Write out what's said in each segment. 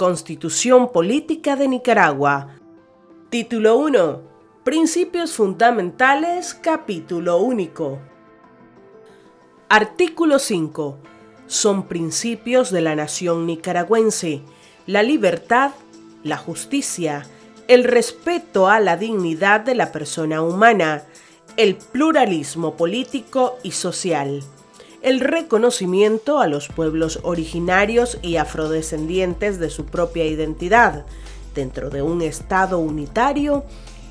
Constitución Política de Nicaragua. Título 1. Principios fundamentales, capítulo único. Artículo 5. Son principios de la nación nicaragüense la libertad, la justicia, el respeto a la dignidad de la persona humana, el pluralismo político y social, el reconocimiento a los pueblos originarios y afrodescendientes de su propia identidad, dentro de un Estado unitario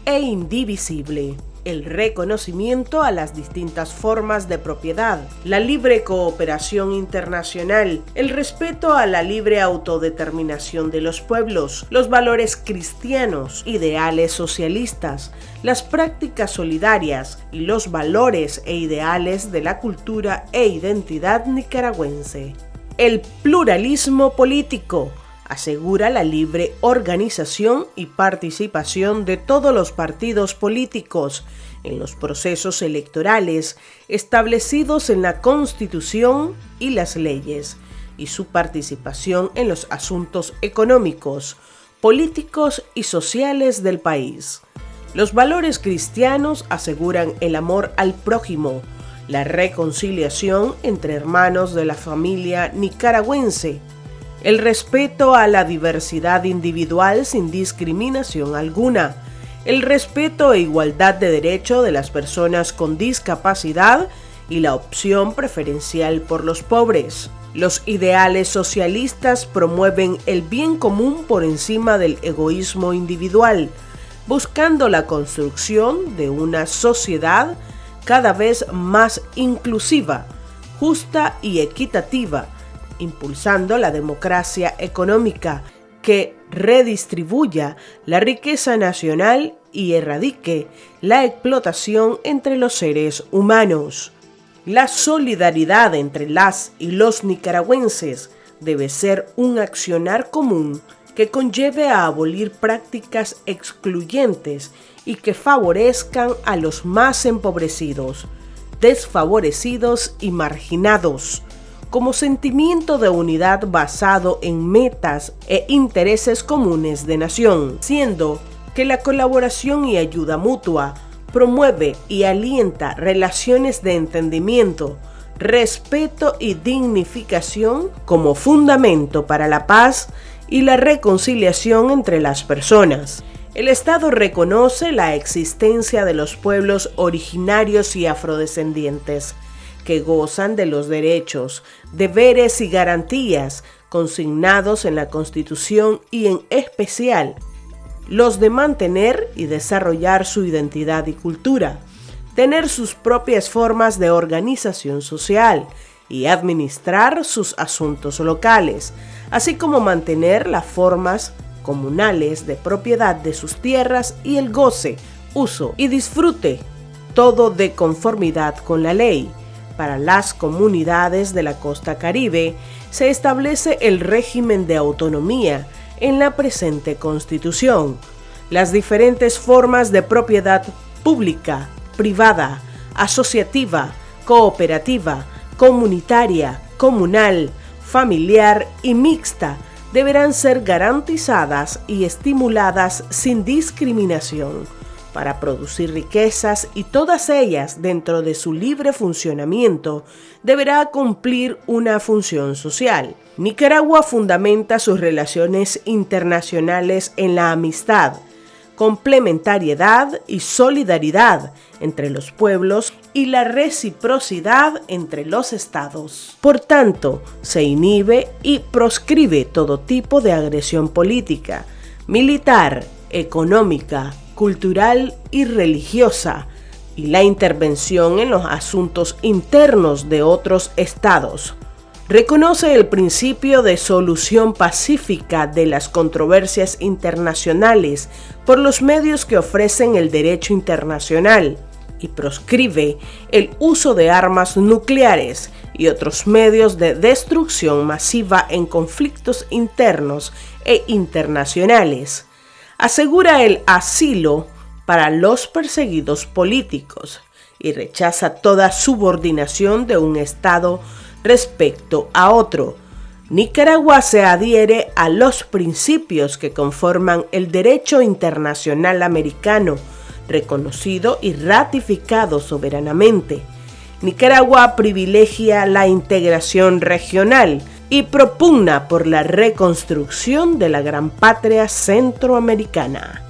e indivisible el reconocimiento a las distintas formas de propiedad, la libre cooperación internacional, el respeto a la libre autodeterminación de los pueblos, los valores cristianos, ideales socialistas, las prácticas solidarias y los valores e ideales de la cultura e identidad nicaragüense. El pluralismo político, asegura la libre organización y participación de todos los partidos políticos en los procesos electorales establecidos en la Constitución y las leyes, y su participación en los asuntos económicos, políticos y sociales del país. Los valores cristianos aseguran el amor al prójimo, la reconciliación entre hermanos de la familia nicaragüense, el respeto a la diversidad individual sin discriminación alguna, el respeto e igualdad de derecho de las personas con discapacidad y la opción preferencial por los pobres. Los ideales socialistas promueven el bien común por encima del egoísmo individual, buscando la construcción de una sociedad cada vez más inclusiva, justa y equitativa, impulsando la democracia económica que redistribuya la riqueza nacional y erradique la explotación entre los seres humanos. La solidaridad entre las y los nicaragüenses debe ser un accionar común que conlleve a abolir prácticas excluyentes y que favorezcan a los más empobrecidos, desfavorecidos y marginados, como sentimiento de unidad basado en metas e intereses comunes de nación, siendo que la colaboración y ayuda mutua promueve y alienta relaciones de entendimiento, respeto y dignificación como fundamento para la paz y la reconciliación entre las personas. El Estado reconoce la existencia de los pueblos originarios y afrodescendientes, que gozan de los derechos, deberes y garantías consignados en la Constitución y en especial los de mantener y desarrollar su identidad y cultura, tener sus propias formas de organización social y administrar sus asuntos locales, así como mantener las formas comunales de propiedad de sus tierras y el goce, uso y disfrute, todo de conformidad con la ley, para las comunidades de la costa caribe se establece el régimen de autonomía en la presente constitución. Las diferentes formas de propiedad pública, privada, asociativa, cooperativa, comunitaria, comunal, familiar y mixta deberán ser garantizadas y estimuladas sin discriminación para producir riquezas y todas ellas dentro de su libre funcionamiento deberá cumplir una función social. Nicaragua fundamenta sus relaciones internacionales en la amistad, complementariedad y solidaridad entre los pueblos y la reciprocidad entre los estados. Por tanto, se inhibe y proscribe todo tipo de agresión política, militar, económica, cultural y religiosa y la intervención en los asuntos internos de otros estados. Reconoce el principio de solución pacífica de las controversias internacionales por los medios que ofrecen el derecho internacional y proscribe el uso de armas nucleares y otros medios de destrucción masiva en conflictos internos e internacionales asegura el asilo para los perseguidos políticos y rechaza toda subordinación de un Estado respecto a otro. Nicaragua se adhiere a los principios que conforman el derecho internacional americano, reconocido y ratificado soberanamente. Nicaragua privilegia la integración regional y propugna por la reconstrucción de la gran patria centroamericana.